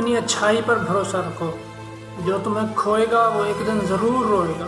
اپنی اچھائی پر بھروسہ رکھو۔ جو تمہیں کھوئے گا وہ ایک دن ضرور روئے گا۔